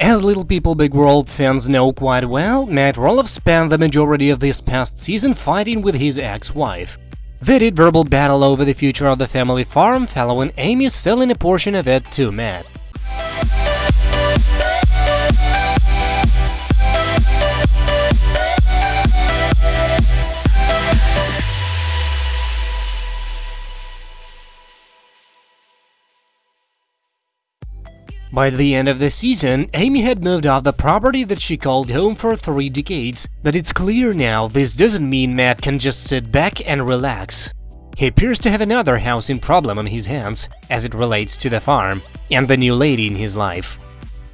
As Little People Big World fans know quite well, Matt Roloff spent the majority of this past season fighting with his ex-wife. They did verbal battle over the future of the family farm, following Amy selling a portion of it to Matt. By the end of the season, Amy had moved off the property that she called home for three decades, but it's clear now this doesn't mean Matt can just sit back and relax. He appears to have another housing problem on his hands, as it relates to the farm, and the new lady in his life.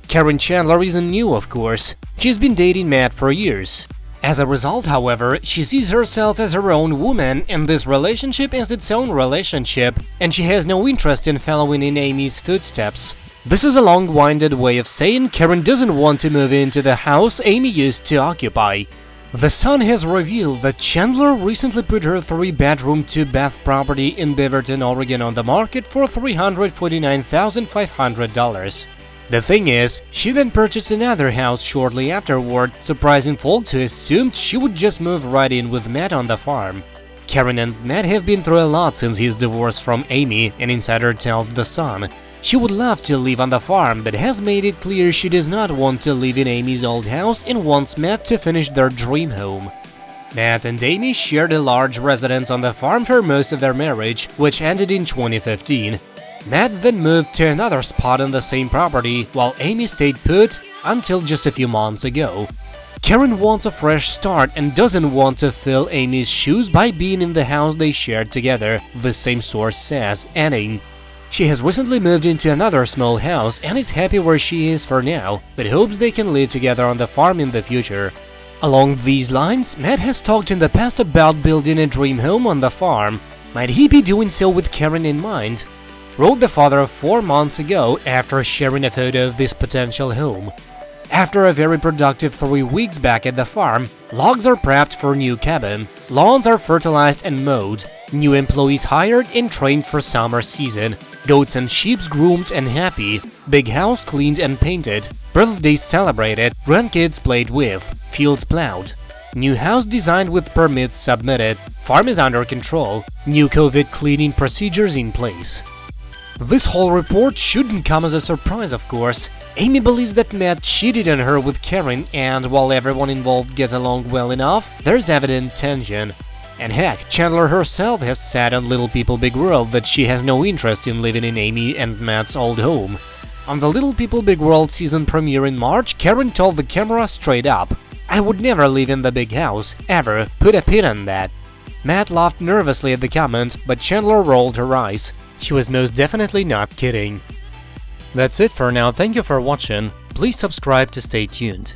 Karen Chandler isn't new, of course, she's been dating Matt for years. As a result, however, she sees herself as her own woman, and this relationship is its own relationship, and she has no interest in following in Amy's footsteps. This is a long-winded way of saying Karen doesn't want to move into the house Amy used to occupy. The Sun has revealed that Chandler recently put her three-bedroom, two-bath property in Beaverton, Oregon on the market for $349,500. The thing is, she then purchased another house shortly afterward, surprising folks who assumed she would just move right in with Matt on the farm. Karen and Matt have been through a lot since his divorce from Amy, an insider tells The Sun. She would love to live on the farm, but has made it clear she does not want to live in Amy's old house and wants Matt to finish their dream home. Matt and Amy shared a large residence on the farm for most of their marriage, which ended in 2015. Matt then moved to another spot on the same property, while Amy stayed put until just a few months ago. Karen wants a fresh start and doesn't want to fill Amy's shoes by being in the house they shared together, the same source says, adding, she has recently moved into another small house and is happy where she is for now, but hopes they can live together on the farm in the future. Along these lines, Matt has talked in the past about building a dream home on the farm. Might he be doing so with Karen in mind? Wrote the father four months ago after sharing a photo of this potential home. After a very productive three weeks back at the farm, logs are prepped for new cabin, lawns are fertilized and mowed, new employees hired and trained for summer season, Goats and sheep groomed and happy, big house cleaned and painted, birthdays celebrated, grandkids played with, fields plowed. New house designed with permits submitted, farm is under control, new COVID cleaning procedures in place. This whole report shouldn't come as a surprise, of course. Amy believes that Matt cheated on her with Karen, and while everyone involved gets along well enough, there's evident tension. And heck, Chandler herself has said on Little People Big World that she has no interest in living in Amy and Matt's old home. On the Little People Big World season premiere in March, Karen told the camera straight up, I would never live in the big house, ever, put a pin on that. Matt laughed nervously at the comment, but Chandler rolled her eyes. She was most definitely not kidding. That's it for now, thank you for watching, please subscribe to stay tuned.